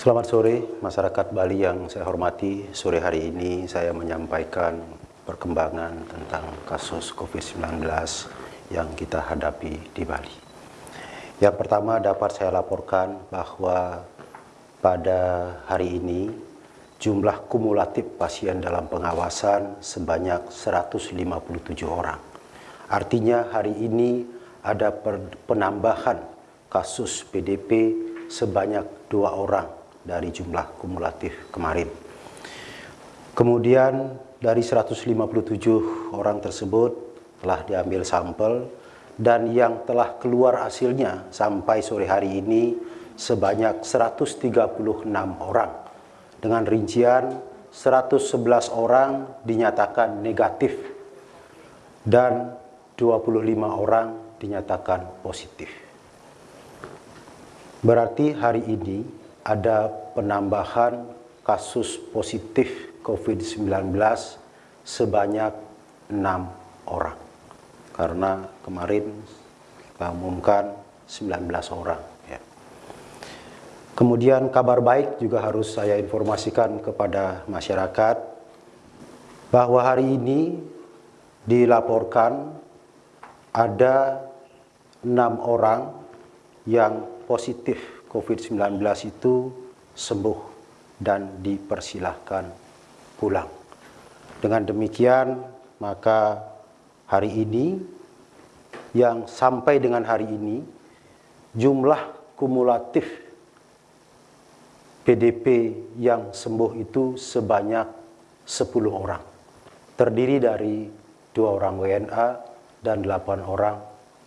Selamat sore masyarakat Bali yang saya hormati. Sore hari ini saya menyampaikan perkembangan tentang kasus COVID-19 yang kita hadapi di Bali. Yang pertama dapat saya laporkan bahwa pada hari ini jumlah kumulatif pasien dalam pengawasan sebanyak 157 orang. Artinya hari ini ada penambahan kasus PDP sebanyak dua orang dari jumlah kumulatif kemarin. Kemudian dari 157 orang tersebut telah diambil sampel dan yang telah keluar hasilnya sampai sore hari ini sebanyak 136 orang dengan rincian 111 orang dinyatakan negatif dan 25 orang dinyatakan positif. Berarti hari ini ada penambahan kasus positif COVID-19 sebanyak enam orang. Karena kemarin kita umumkan 19 orang. Ya. Kemudian kabar baik juga harus saya informasikan kepada masyarakat bahwa hari ini dilaporkan ada enam orang yang positif COVID-19 itu sembuh dan dipersilahkan pulang. Dengan demikian, maka hari ini yang sampai dengan hari ini jumlah kumulatif PDP yang sembuh itu sebanyak 10 orang. Terdiri dari dua orang WNA dan 8 orang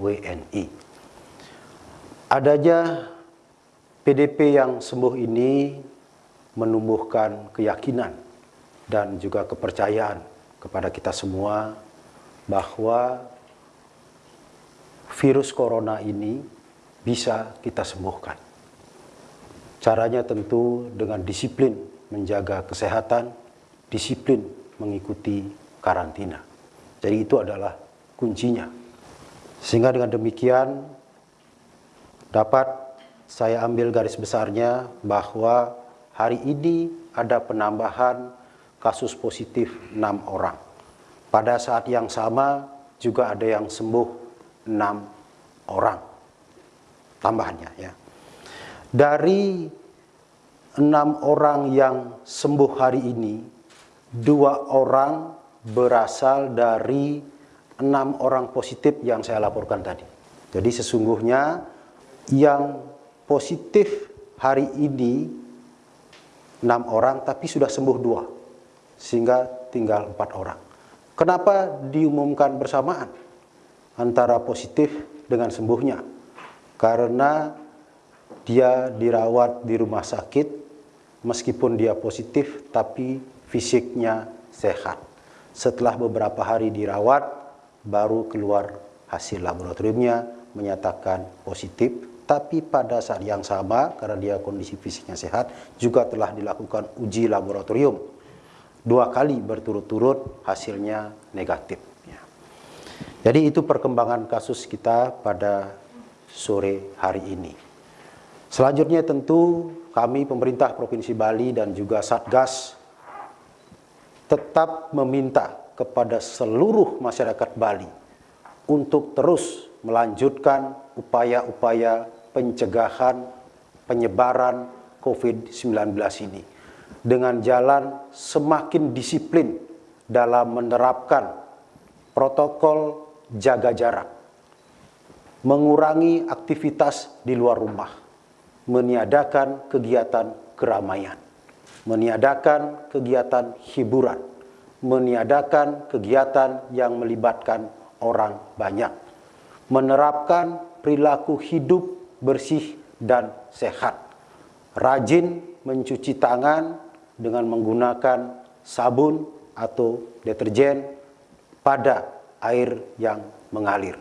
WNI. Adanya PDP yang sembuh ini menumbuhkan keyakinan dan juga kepercayaan kepada kita semua bahwa virus corona ini bisa kita sembuhkan. Caranya tentu dengan disiplin menjaga kesehatan, disiplin mengikuti karantina. Jadi itu adalah kuncinya. Sehingga dengan demikian dapat saya ambil garis besarnya bahwa hari ini ada penambahan kasus positif 6 orang. Pada saat yang sama juga ada yang sembuh 6 orang. Tambahannya ya. Dari enam orang yang sembuh hari ini, dua orang berasal dari enam orang positif yang saya laporkan tadi. Jadi sesungguhnya yang positif hari ini enam orang tapi sudah sembuh dua sehingga tinggal empat orang. Kenapa diumumkan bersamaan antara positif dengan sembuhnya? Karena dia dirawat di rumah sakit meskipun dia positif tapi fisiknya sehat. Setelah beberapa hari dirawat baru keluar hasil laboratoriumnya menyatakan positif tapi pada saat yang sama karena dia kondisi fisiknya sehat juga telah dilakukan uji laboratorium. Dua kali berturut-turut hasilnya negatif. Ya. jadi itu perkembangan kasus kita pada sore hari ini. Selanjutnya tentu kami pemerintah Provinsi Bali dan juga Satgas tetap meminta kepada seluruh masyarakat Bali untuk terus melanjutkan upaya-upaya pencegahan penyebaran COVID-19 ini dengan jalan semakin disiplin dalam menerapkan protokol jaga jarak, mengurangi aktivitas di luar rumah, meniadakan kegiatan keramaian, meniadakan kegiatan hiburan, meniadakan kegiatan yang melibatkan orang banyak, menerapkan perilaku hidup bersih dan sehat. Rajin mencuci tangan dengan menggunakan sabun atau deterjen pada air yang mengalir.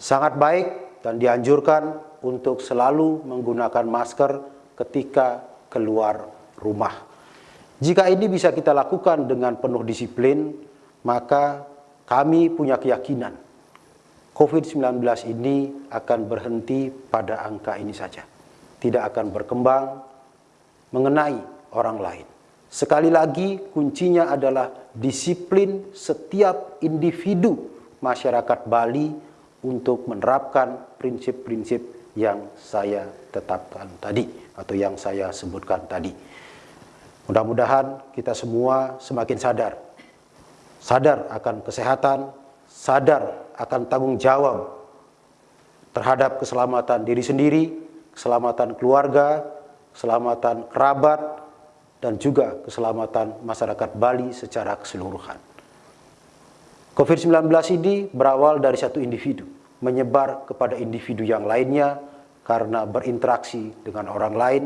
Sangat baik dan dianjurkan untuk selalu menggunakan masker ketika keluar rumah. Jika ini bisa kita lakukan dengan penuh disiplin, maka kami punya keyakinan COVID-19 ini akan berhenti pada angka ini saja. Tidak akan berkembang mengenai orang lain. Sekali lagi kuncinya adalah disiplin setiap individu masyarakat Bali untuk menerapkan prinsip-prinsip yang saya tetapkan tadi atau yang saya sebutkan tadi. Mudah-mudahan kita semua semakin sadar. Sadar akan kesehatan, sadar akan tanggung jawab terhadap keselamatan diri sendiri, keselamatan keluarga, keselamatan kerabat, dan juga keselamatan masyarakat Bali secara keseluruhan. COVID-19 ini berawal dari satu individu, menyebar kepada individu yang lainnya karena berinteraksi dengan orang lain,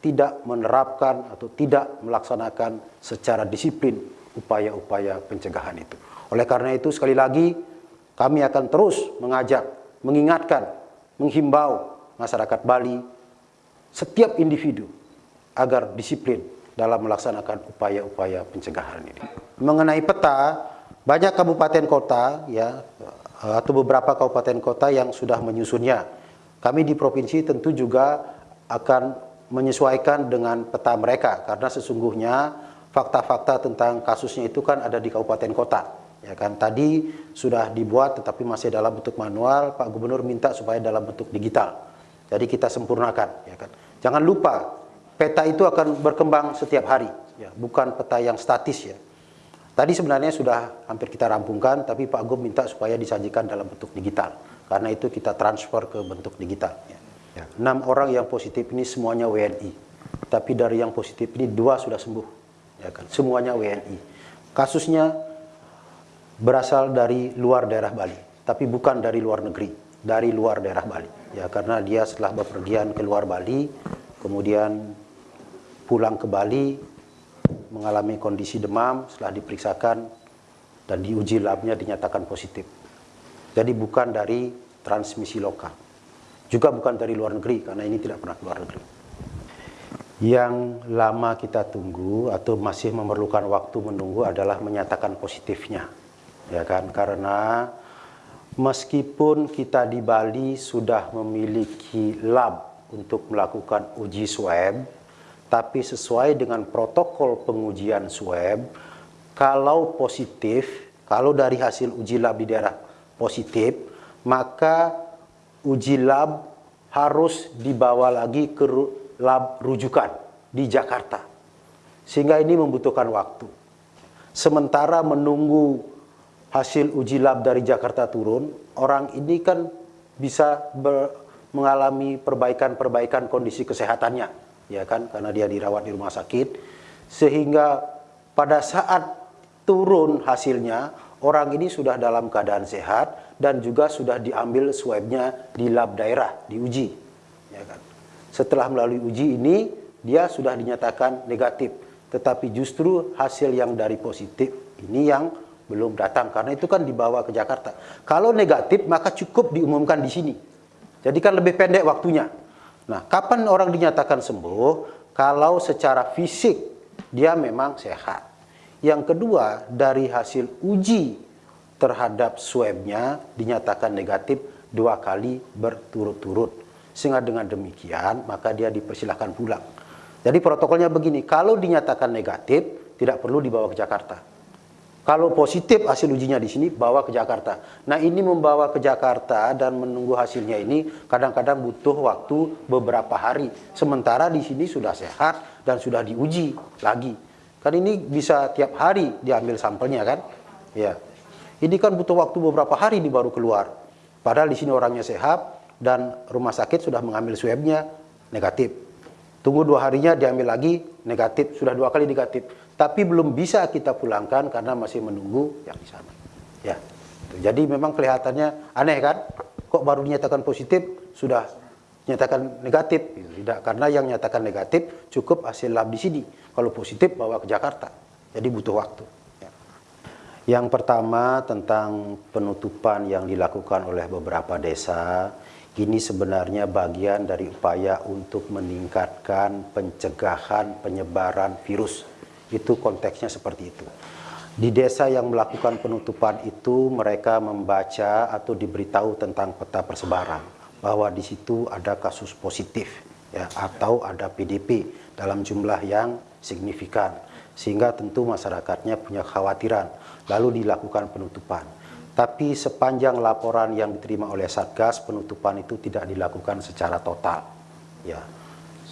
tidak menerapkan atau tidak melaksanakan secara disiplin upaya-upaya pencegahan itu. Oleh karena itu sekali lagi kami akan terus mengajak, mengingatkan, menghimbau masyarakat Bali, setiap individu agar disiplin dalam melaksanakan upaya-upaya pencegahan ini. Mengenai peta, banyak kabupaten kota ya atau beberapa kabupaten kota yang sudah menyusunnya. Kami di provinsi tentu juga akan menyesuaikan dengan peta mereka karena sesungguhnya fakta-fakta tentang kasusnya itu kan ada di kabupaten kota ya kan tadi sudah dibuat tetapi masih dalam bentuk manual Pak Gubernur minta supaya dalam bentuk digital jadi kita sempurnakan ya kan jangan lupa peta itu akan berkembang setiap hari ya bukan peta yang statis ya tadi sebenarnya sudah hampir kita rampungkan tapi Pak Gub minta supaya disajikan dalam bentuk digital karena itu kita transfer ke bentuk digital ya. Ya, enam orang yang positif ini semuanya WNI. Tapi dari yang positif ini dua sudah sembuh. Ya kan? Semuanya WNI. Kasusnya berasal dari luar daerah Bali, tapi bukan dari luar negeri, dari luar daerah Bali. Ya, karena dia setelah bepergian ke luar Bali, kemudian pulang ke Bali mengalami kondisi demam, setelah diperiksakan dan diuji labnya dinyatakan positif. Jadi bukan dari transmisi lokal. Juga bukan dari luar negeri, karena ini tidak pernah luar negeri. Yang lama kita tunggu atau masih memerlukan waktu menunggu adalah menyatakan positifnya. Ya kan? Karena meskipun kita di Bali sudah memiliki lab untuk melakukan uji swab, tapi sesuai dengan protokol pengujian swab, kalau positif, kalau dari hasil uji lab di daerah positif, maka uji lab harus dibawa lagi ke lab rujukan di Jakarta. Sehingga ini membutuhkan waktu. Sementara menunggu hasil uji lab dari Jakarta turun, orang ini kan bisa mengalami perbaikan-perbaikan kondisi kesehatannya, ya kan? Karena dia dirawat di rumah sakit, sehingga pada saat turun hasilnya, orang ini sudah dalam keadaan sehat, dan juga sudah diambil swabnya di lab daerah, diuji. Ya kan? Setelah melalui uji ini, dia sudah dinyatakan negatif. Tetapi justru hasil yang dari positif ini yang belum datang. Karena itu kan dibawa ke Jakarta. Kalau negatif, maka cukup diumumkan di sini. Jadi kan lebih pendek waktunya. Nah, kapan orang dinyatakan sembuh? Kalau secara fisik dia memang sehat. Yang kedua, dari hasil uji terhadap swabnya dinyatakan negatif dua kali berturut-turut. Sehingga dengan demikian maka dia dipersilahkan pulang. Jadi protokolnya begini, kalau dinyatakan negatif tidak perlu dibawa ke Jakarta. Kalau positif hasil ujinya di sini, bawa ke Jakarta. Nah ini membawa ke Jakarta dan menunggu hasilnya ini kadang-kadang butuh waktu beberapa hari. Sementara di sini sudah sehat dan sudah diuji lagi. Kan ini bisa tiap hari diambil sampelnya kan? Ya. Ini kan butuh waktu beberapa hari ini baru keluar. Padahal di sini orangnya sehat dan rumah sakit sudah mengambil swabnya negatif. Tunggu dua harinya diambil lagi negatif, sudah dua kali negatif. Tapi belum bisa kita pulangkan karena masih menunggu yang di sana. Ya, jadi memang kelihatannya aneh kan? Kok baru dinyatakan positif sudah nyatakan negatif? Tidak, karena yang nyatakan negatif cukup hasil lab di sini. Kalau positif bawa ke Jakarta. Jadi butuh waktu. Yang pertama tentang penutupan yang dilakukan oleh beberapa desa, ini sebenarnya bagian dari upaya untuk meningkatkan pencegahan penyebaran virus. Itu konteksnya seperti itu. Di desa yang melakukan penutupan itu mereka membaca atau diberitahu tentang peta persebaran bahwa di situ ada kasus positif ya atau ada PDP dalam jumlah yang signifikan sehingga tentu masyarakatnya punya khawatiran lalu dilakukan penutupan tapi sepanjang laporan yang diterima oleh Satgas penutupan itu tidak dilakukan secara total. Ya.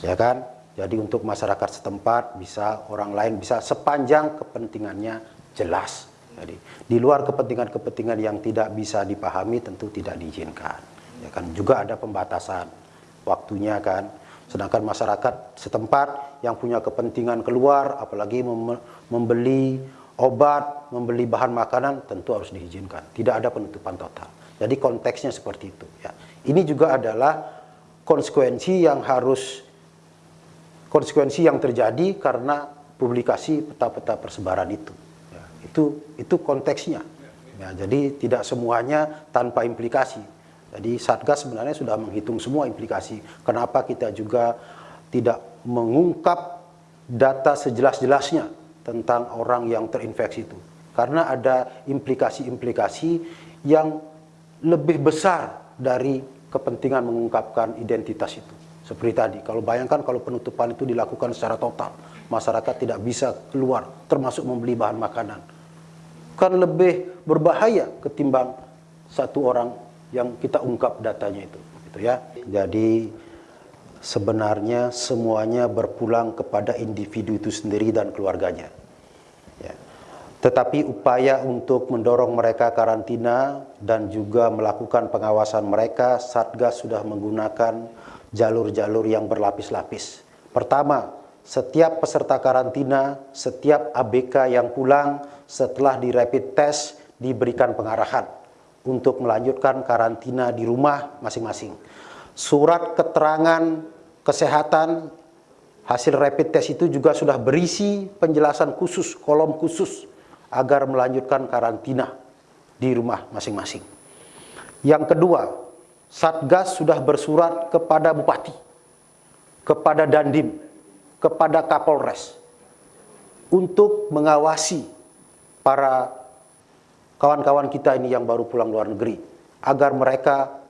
Ya kan? Jadi untuk masyarakat setempat bisa orang lain bisa sepanjang kepentingannya jelas. Jadi di luar kepentingan-kepentingan yang tidak bisa dipahami tentu tidak diizinkan. Ya kan? Juga ada pembatasan waktunya kan? Sedangkan masyarakat setempat yang punya kepentingan keluar apalagi mem membeli obat membeli bahan makanan tentu harus diizinkan. Tidak ada penutupan total. Jadi konteksnya seperti itu ya. Ini juga adalah konsekuensi yang harus konsekuensi yang terjadi karena publikasi peta-peta persebaran itu ya, itu itu konteksnya ya, jadi tidak semuanya tanpa implikasi. Jadi Satgas sebenarnya sudah menghitung semua implikasi. Kenapa kita juga tidak mengungkap data sejelas-jelasnya tentang orang yang terinfeksi itu. Karena ada implikasi-implikasi yang lebih besar dari kepentingan mengungkapkan identitas itu. Seperti tadi, kalau bayangkan kalau penutupan itu dilakukan secara total, masyarakat tidak bisa keluar, termasuk membeli bahan makanan. Kan lebih berbahaya ketimbang satu orang yang kita ungkap datanya itu gitu ya jadi sebenarnya semuanya berpulang kepada individu itu sendiri dan keluarganya ya. Tetapi upaya untuk mendorong mereka karantina dan juga melakukan pengawasan mereka Satgas sudah menggunakan jalur-jalur yang berlapis-lapis pertama setiap peserta karantina, setiap ABK yang pulang setelah di rapid test diberikan pengarahan untuk melanjutkan karantina di rumah masing-masing. Surat keterangan kesehatan hasil rapid test itu juga sudah berisi penjelasan khusus, kolom khusus agar melanjutkan karantina di rumah masing-masing. Yang kedua, Satgas sudah bersurat kepada Bupati, kepada Dandim, kepada Kapolres untuk mengawasi para kawan-kawan kita ini yang baru pulang luar negeri agar mereka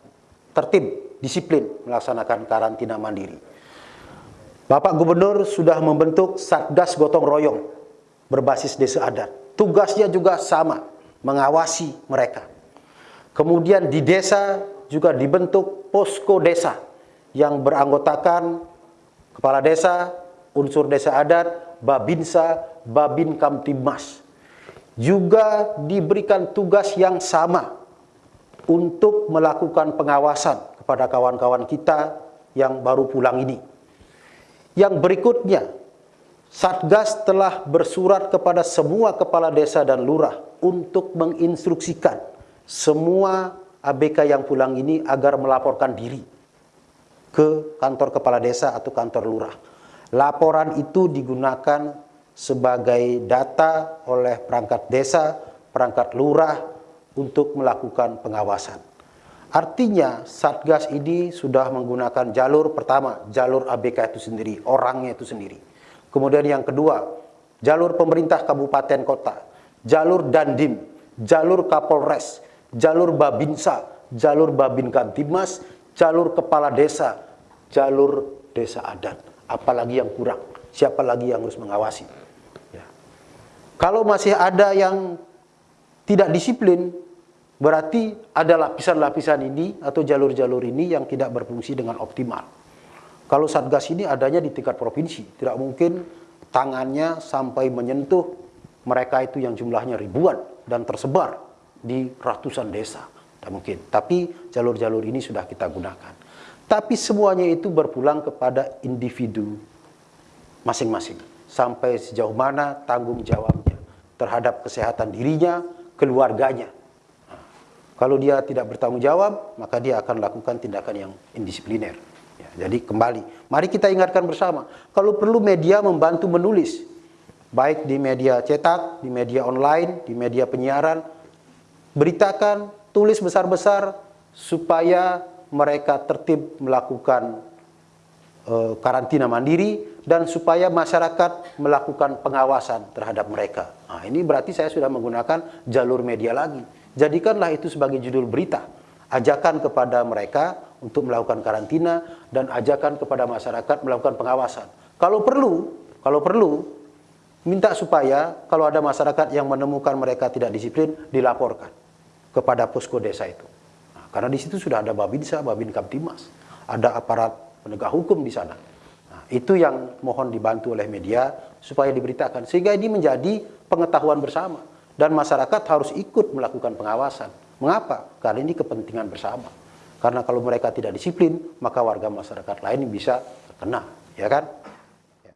tertib, disiplin melaksanakan karantina mandiri. Bapak Gubernur sudah membentuk Satgas Gotong Royong berbasis desa adat. Tugasnya juga sama, mengawasi mereka. Kemudian di desa juga dibentuk posko desa yang beranggotakan kepala desa, unsur desa adat, babinsa, babin kamtibmas juga diberikan tugas yang sama untuk melakukan pengawasan kepada kawan-kawan kita yang baru pulang ini. Yang berikutnya, Satgas telah bersurat kepada semua kepala desa dan lurah untuk menginstruksikan semua ABK yang pulang ini agar melaporkan diri ke kantor kepala desa atau kantor lurah. Laporan itu digunakan sebagai data oleh perangkat desa, perangkat lurah untuk melakukan pengawasan. Artinya Satgas ini sudah menggunakan jalur pertama, jalur ABK itu sendiri, orangnya itu sendiri. Kemudian yang kedua, jalur pemerintah kabupaten kota, jalur Dandim, jalur Kapolres, jalur Babinsa, jalur Babin Kamtibmas, jalur kepala desa, jalur desa adat. Apalagi yang kurang, siapa lagi yang harus mengawasi? Kalau masih ada yang tidak disiplin, berarti ada lapisan-lapisan ini atau jalur-jalur ini yang tidak berfungsi dengan optimal. Kalau Satgas ini adanya di tingkat provinsi, tidak mungkin tangannya sampai menyentuh mereka itu yang jumlahnya ribuan dan tersebar di ratusan desa. Tidak mungkin. Tapi jalur-jalur ini sudah kita gunakan. Tapi semuanya itu berpulang kepada individu masing-masing. Sampai sejauh mana tanggung jawab terhadap kesehatan dirinya, keluarganya. Kalau dia tidak bertanggung jawab, maka dia akan lakukan tindakan yang indisipliner. Jadi kembali, mari kita ingatkan bersama, kalau perlu media membantu menulis, baik di media cetak, di media online, di media penyiaran, beritakan, tulis besar-besar, supaya mereka tertib melakukan uh, karantina mandiri, dan supaya masyarakat melakukan pengawasan terhadap mereka. Nah, ini berarti saya sudah menggunakan jalur media lagi. Jadikanlah itu sebagai judul berita. Ajakan kepada mereka untuk melakukan karantina dan ajakan kepada masyarakat melakukan pengawasan. Kalau perlu, kalau perlu minta supaya kalau ada masyarakat yang menemukan mereka tidak disiplin dilaporkan kepada posko desa itu. Nah, karena di situ sudah ada Babinsa, Babin Kamtimas, ada aparat penegak hukum di sana. Nah, itu yang mohon dibantu oleh media supaya diberitakan sehingga ini menjadi pengetahuan bersama dan masyarakat harus ikut melakukan pengawasan. Mengapa? Karena ini kepentingan bersama. Karena kalau mereka tidak disiplin, maka warga masyarakat lain bisa terkena, ya kan?